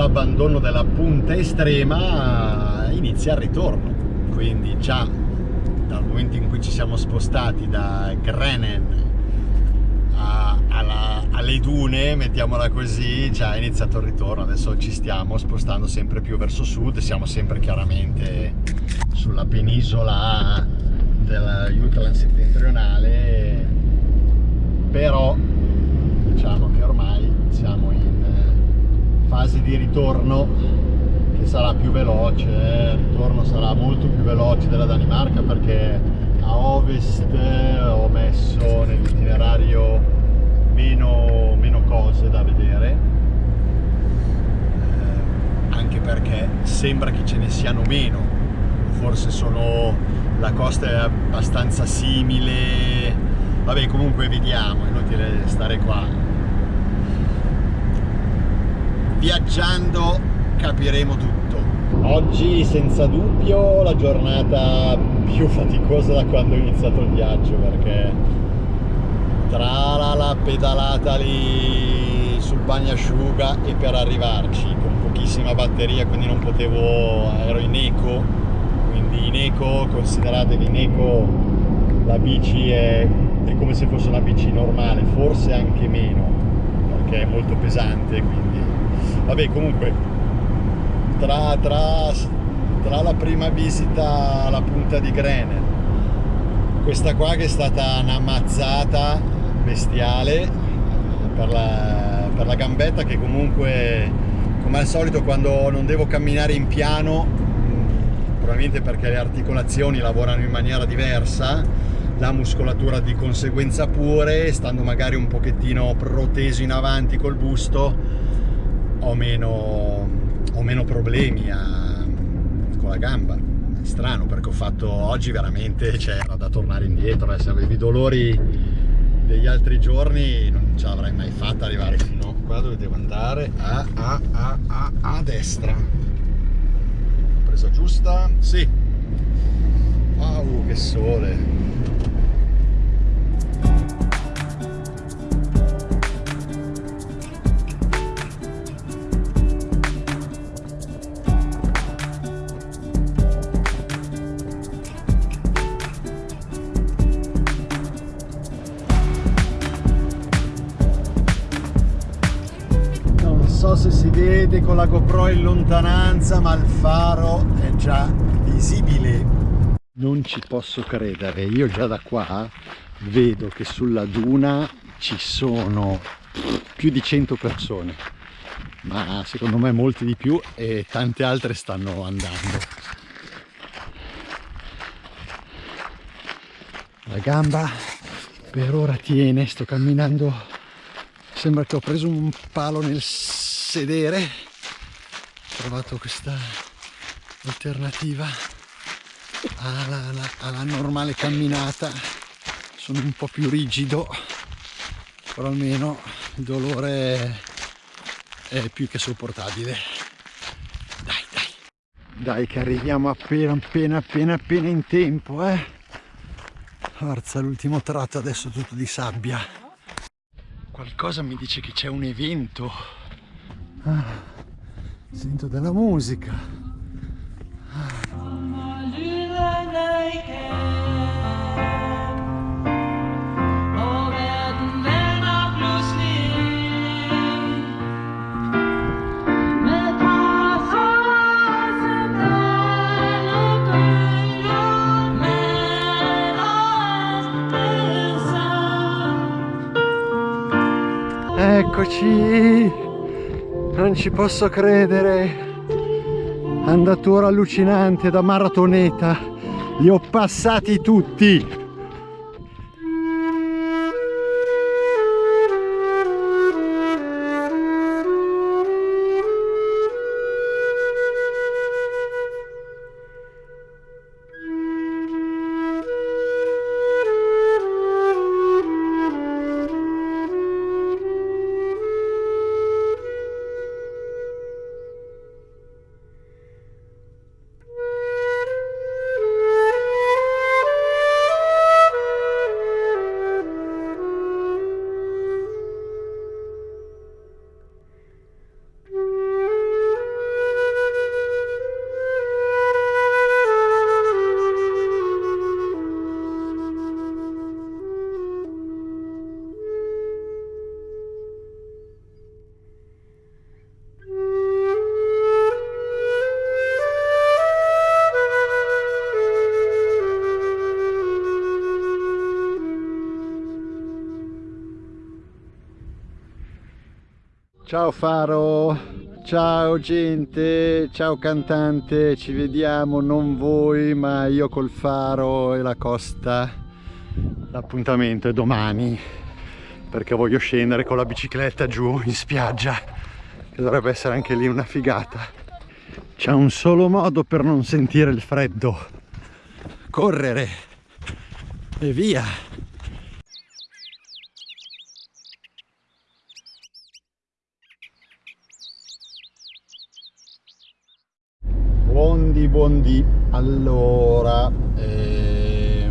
l'abbandono della punta estrema inizia il ritorno. Quindi già dal momento in cui ci siamo spostati da Grenen a, alla, alle dune, mettiamola così, già è iniziato il ritorno, adesso ci stiamo spostando sempre più verso sud, siamo sempre chiaramente sulla penisola del Jutland settentrionale, però diciamo che ormai siamo fase di ritorno che sarà più veloce, il ritorno sarà molto più veloce della Danimarca perché a ovest ho messo nell'itinerario meno, meno, cose da vedere. Eh, anche perché sembra che ce ne siano meno. Forse sono la costa è abbastanza simile. Vabbè comunque vediamo è inutile stare qua viaggiando capiremo tutto. Oggi senza dubbio la giornata più faticosa da quando ho iniziato il viaggio perché tra la, la pedalata lì sul bagnasciuga e per arrivarci con pochissima batteria quindi non potevo, ero in eco quindi in eco, consideratevi in eco la bici è, è come se fosse una bici normale, forse anche meno perché è molto pesante quindi vabbè comunque tra, tra, tra la prima visita alla punta di Grenen questa qua che è stata una mazzata bestiale per la, per la gambetta che comunque come al solito quando non devo camminare in piano probabilmente perché le articolazioni lavorano in maniera diversa la muscolatura di conseguenza pure stando magari un pochettino proteso in avanti col busto ho meno ho meno problemi a, con la gamba. È strano perché ho fatto oggi veramente c'era cioè, da tornare indietro eh. se avevi dolori degli altri giorni non ce l'avrei mai fatta arrivare fino qua dove devo andare. A, a, a, a, a destra. Presa giusta? sì. Wow che sole vede con la GoPro in lontananza ma il faro è già visibile. Non ci posso credere. Io già da qua vedo che sulla duna ci sono più di 100 persone. Ma secondo me molti di più e tante altre stanno andando. La gamba per ora tiene sto camminando. Sembra che ho preso un palo nel sedere ho trovato questa alternativa alla, alla, alla normale camminata. Sono un po' più rigido però almeno il dolore è più che sopportabile. Dai dai. Dai che arriviamo appena appena appena appena in tempo eh. Forza l'ultimo tratto adesso tutto di sabbia. Qualcosa mi dice che c'è un evento ah, sento della musica ah. Eccoci! Non ci posso credere. Andatura allucinante da maratoneta. Li ho passati tutti Ciao Faro, ciao gente, ciao cantante, ci vediamo non voi ma io col Faro e la costa. L'appuntamento è domani perché voglio scendere con la bicicletta giù in spiaggia che dovrebbe essere anche lì una figata. C'è un solo modo per non sentire il freddo. Correre e via. Buondì. Allora, eh,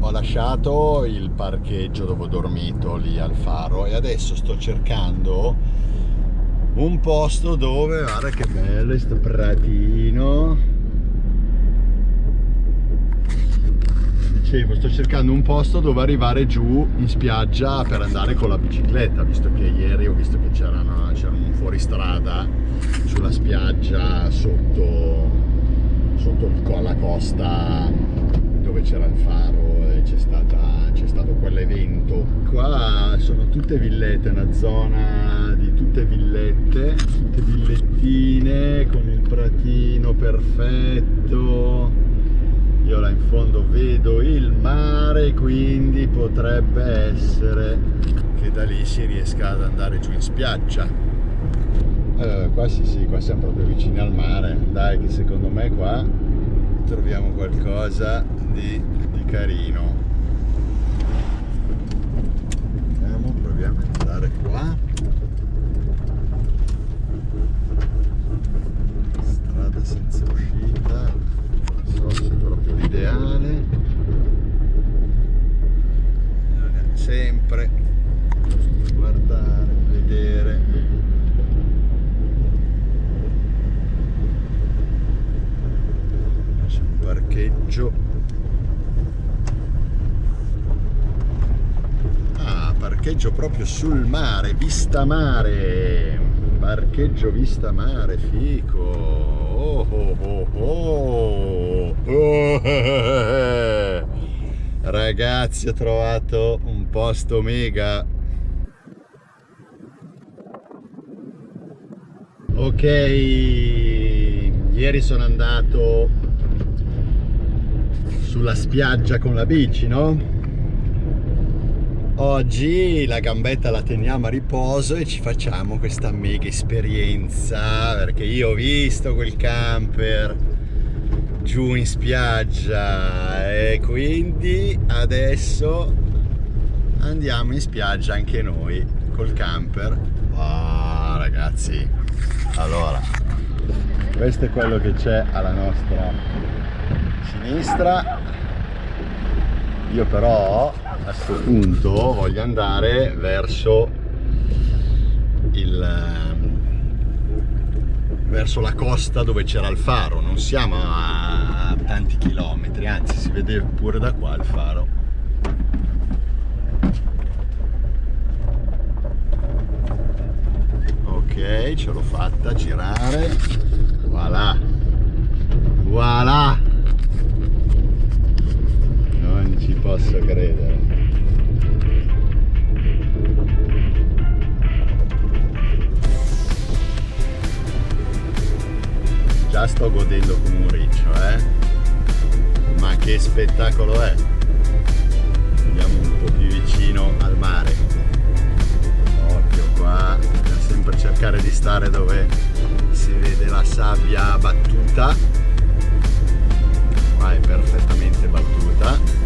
ho lasciato il parcheggio dove ho dormito lì al faro e adesso sto cercando un posto dove, guarda che bello, questo pratino dicevo sto cercando un posto dove arrivare giù in spiaggia per andare con la bicicletta visto che ieri ho visto che c'era un fuoristrada sulla spiaggia sotto, sotto alla costa dove c'era il faro e c'è stato quell'evento. Qua sono tutte villette una zona di tutte villette tutte villettine con il pratino perfetto. Io là in fondo vedo il mare quindi potrebbe essere che da lì si riesca ad andare giù in spiaggia allora, qua sì sì qua siamo proprio vicini al mare. Dai che secondo me qua troviamo qualcosa di, di carino. Andiamo proviamo ad andare qua strada senza uscita so se è proprio l'ideale sempre guardare, vedere c'è un parcheggio ah parcheggio proprio sul mare vista mare. Parcheggio vista mare fico. Oh oh oh Oh, ragazzi ho trovato un posto mega. Ok ieri sono andato sulla spiaggia con la bici no? Oggi la gambetta la teniamo a riposo e ci facciamo questa mega esperienza perché io ho visto quel camper giù in spiaggia e quindi adesso andiamo in spiaggia anche noi col camper. Oh, ragazzi allora questo è quello che c'è alla nostra sinistra io però a questo punto voglio andare verso il verso la costa dove c'era il faro. Non siamo a tanti chilometri anzi si vede pure da qua il faro. Ok ce l'ho fatta girare. Voilà. Voilà non ci posso credere. Già sto godendo come un riccio eh. Ma che spettacolo è? Andiamo un po' più vicino al mare. Occhio qua bisogna sempre cercare di stare dove si vede la sabbia battuta. Qua è perfettamente battuta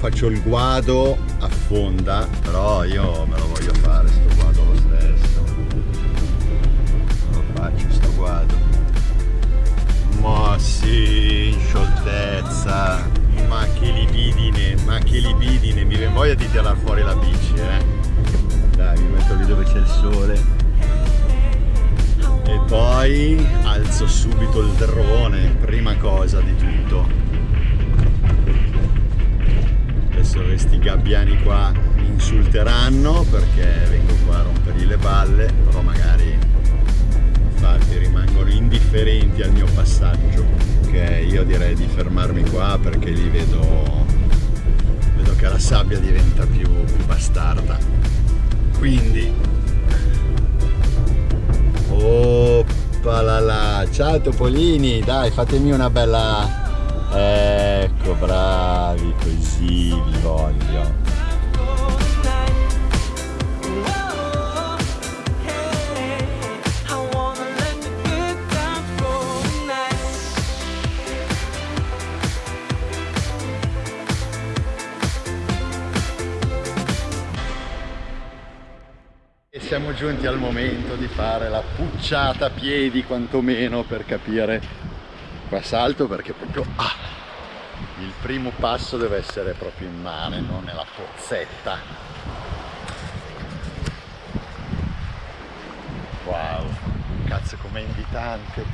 faccio il guado affonda però io me lo voglio fare sto guado lo stesso. Lo faccio sto guado. Ma sì in scioltezza. Ma che libidine ma che libidine. Mi viene voglia di tirare fuori la bici eh. Dai mi metto lì dove c'è il sole. E poi alzo subito il drone prima cosa di tutto gabbiani qua mi insulteranno perché vengo qua a rompergli le balle però magari infatti rimangono indifferenti al mio passaggio ok io direi di fermarmi qua perché li vedo vedo che la sabbia diventa più, più bastarda quindi Oppalala. ciao Topolini dai fatemi una bella ecco bravi così vi voglio. Siamo giunti al momento di fare la pucciata a piedi quantomeno per capire. Qua salto perché proprio ah, il primo passo deve essere proprio in mare non nella pozzetta. Wow cazzo com'è invitante.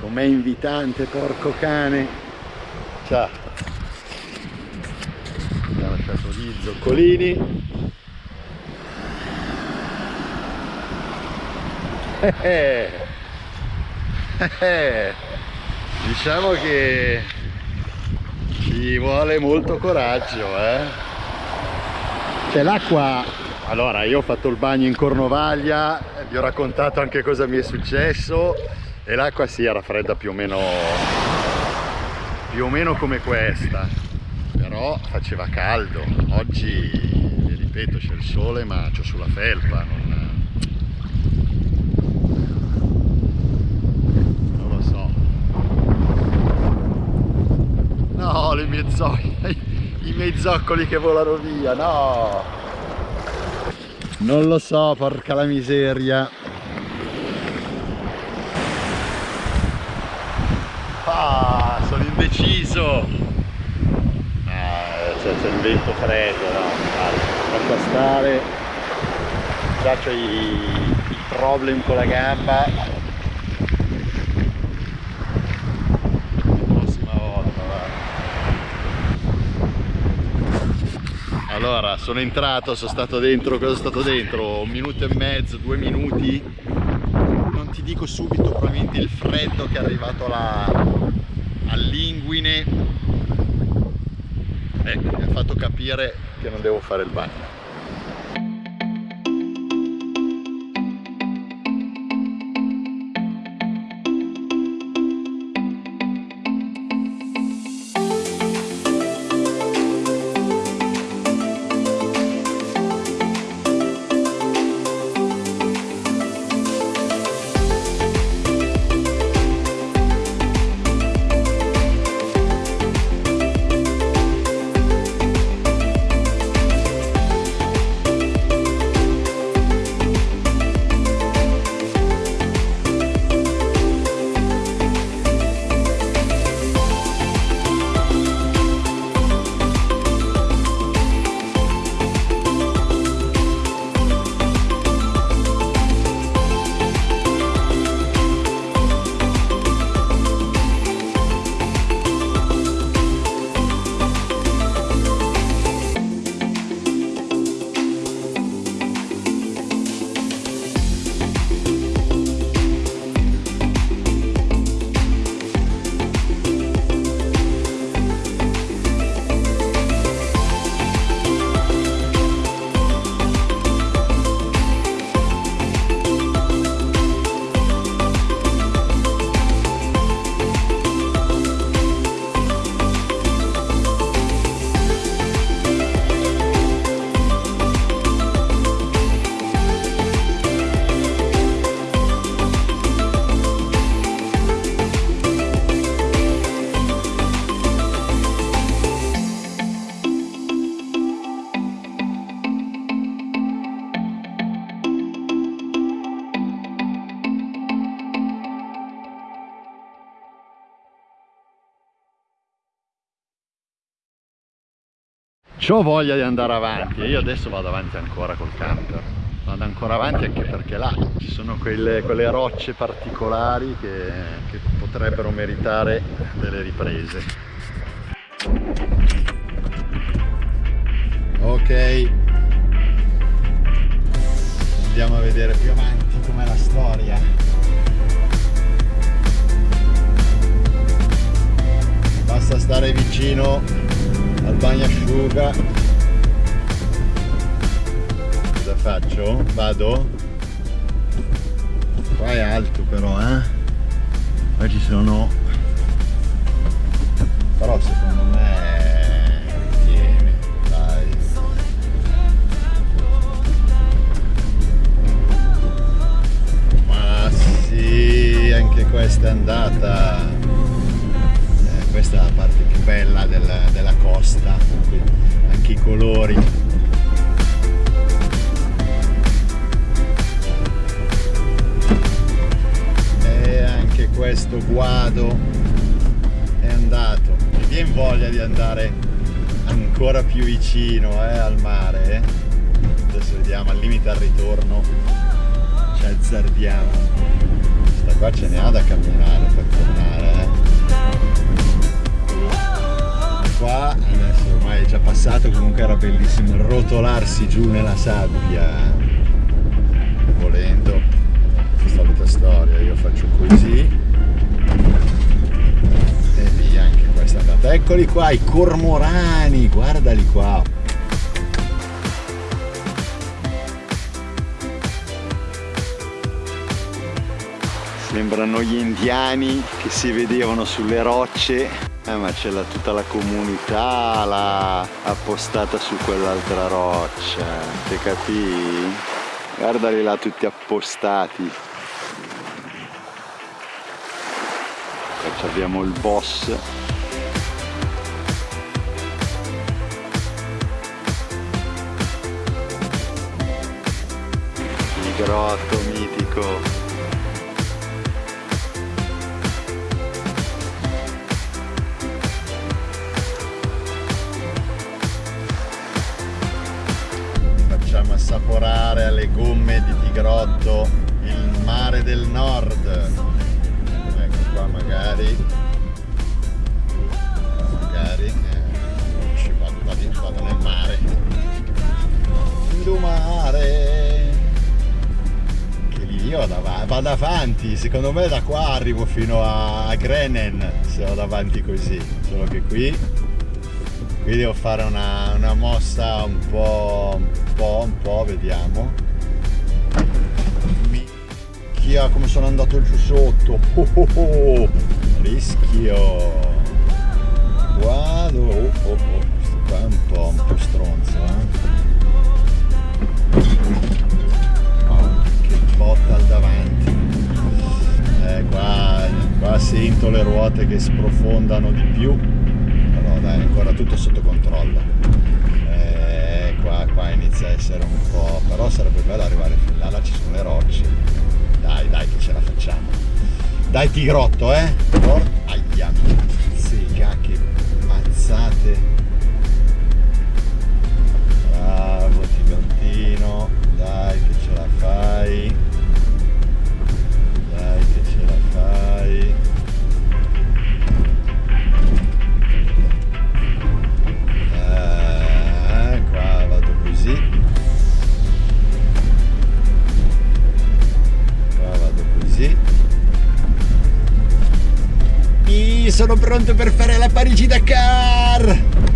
Com'è invitante porco cane. Ciao. Ha lasciato gli zoccolini. Eh, eh, diciamo che ci vuole molto coraggio eh? cioè l'acqua allora io ho fatto il bagno in Cornovaglia vi ho raccontato anche cosa mi è successo e l'acqua si sì, era fredda più o meno più o meno come questa però faceva caldo oggi vi ripeto c'è il sole ma c'ho sulla felpa non, No, le mie zoccole, i miei zoccoli che volano via, no! Non lo so, porca la miseria. Ah, sono indeciso. Ah, c'è il vento freddo, no? Lascia stare. Già c'ho i, i problem con la gamba allora sono entrato sono stato dentro cosa sono stato dentro? Un minuto e mezzo due minuti. Non ti dico subito probabilmente il freddo che è arrivato all'inguine. Eh, mi ha fatto capire che non devo fare il bagno ho voglia di andare avanti. E io adesso vado avanti ancora col camper. Vado ancora avanti anche perché là ci sono quelle, quelle rocce particolari che, che potrebbero meritare delle riprese. Ok. Andiamo a vedere più avanti com'è la storia. Basta stare vicino bagnasciuga faccio? Vado? Qua è alto però, eh? Qua ci sono... Però secondo me... Tiene, dai. Ma sì, anche questa è andata. Eh, questa è la parte più bella della, della costa, anche i colori. questo guado è andato mi viene voglia di andare ancora più vicino eh, al mare eh. adesso vediamo al limite al ritorno ci azzardiamo questa qua ce ne ha da camminare per tornare qua adesso ormai è già passato comunque era bellissimo rotolarsi giù nella sabbia. Volendo solita storia io faccio così. E via anche questa andata eccoli qua i cormorani guardali qua. Sembrano gli indiani che si vedevano sulle rocce eh, ma c'è tutta la comunità là, appostata su quell'altra roccia te capì? guardali là tutti appostati. Abbiamo il boss. Il grotto mitico alle gomme di Tigrotto il mare del nord. Qua magari. Magari eh, vado, vado, vado nel mare. Mare che lì io vado avanti. Secondo me da qua arrivo fino a Grenen se vado avanti così. Solo che qui qui devo fare una, una mossa un po' un po' un po' vediamo minchia come sono andato giù sotto oh, oh, oh. rischio guarda oh, oh, oh. qua è un po', un po stronzo eh? oh, che botta al davanti eh, qua, qua sento le ruote che sprofondano di più però dai ancora tutto sotto controllo eh, qua, qua inizia a essere un po' però sarebbe bello arrivare fin là là ci sono le rocce dai, dai che ce la facciamo. Dai Tigrotto, eh? Por aia, sega, che mazzate. Bravo Tigrottino, dai che ce la fai. Sono pronto per fare la Parigi-Dakar! Ciao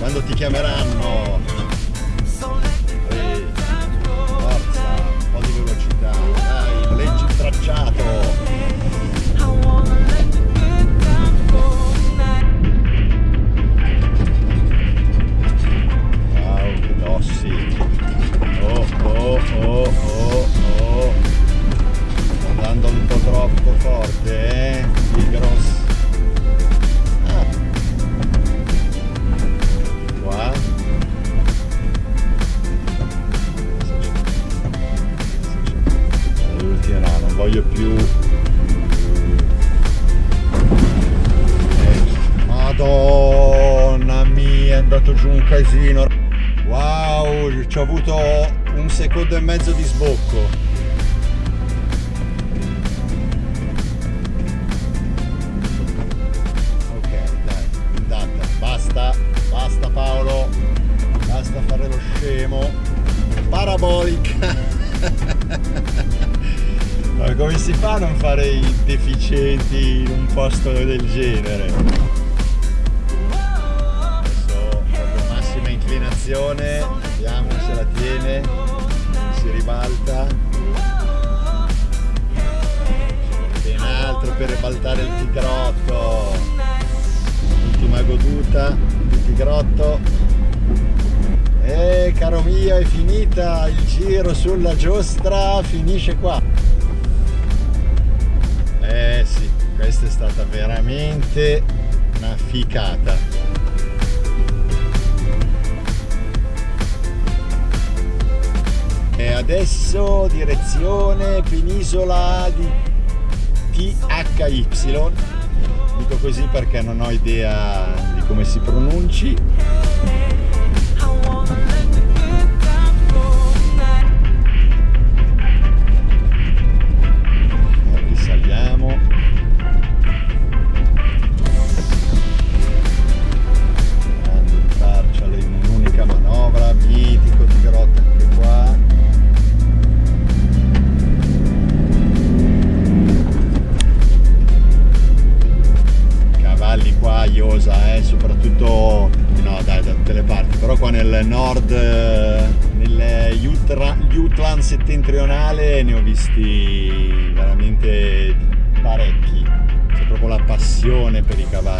quando ti chiameranno. Casino. Wow, ci ho avuto un secondo e mezzo di sbocco. Ok, dai, andata, basta, basta Paolo, basta fare lo scemo. Parabolica. Ma come si fa a non fare i deficienti in un posto del genere? Inclinazione, vediamo se la tiene, si ribalta. Ben altro per ribaltare il tigrotto. Ultima goduta, il tigrotto. E caro mio è finita il giro sulla giostra, finisce qua. Eh sì, questa è stata veramente una ficata. Adesso direzione penisola di THY. Dico così perché non ho idea di come si pronunci.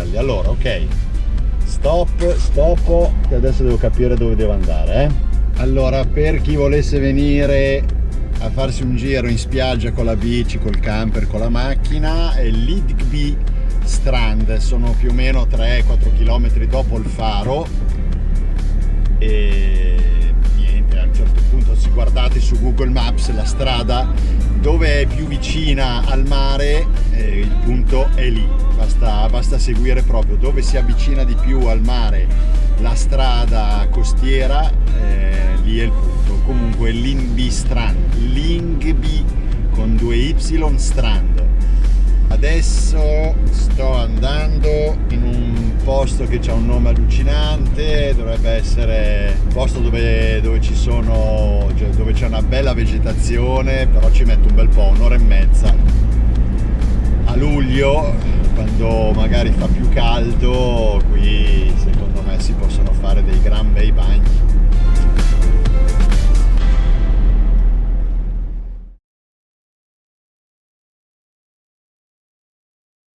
Per i cavalli. Allora, ok. Stop, stop, che adesso devo capire dove devo andare. Eh? Allora, per chi volesse venire a farsi un giro in spiaggia con la bici, col camper, con la macchina, è l'Idgby Strand, sono più o meno 3-4 km dopo il faro e niente, a un certo punto se guardate su Google Maps la strada dove è più vicina al mare, eh, il punto è lì, basta, basta seguire proprio dove si avvicina di più al mare la strada costiera, eh, lì è il punto. Comunque Lingby Strand, Lingby con due Y Strand. Adesso sto andando in un posto che ha un nome allucinante, dovrebbe essere un posto dove, dove ci sono, cioè dove c'è una bella vegetazione, però ci metto un bel po', un'ora e mezza. A luglio, quando magari fa più caldo, qui secondo me si possono fare dei gran bei bagni.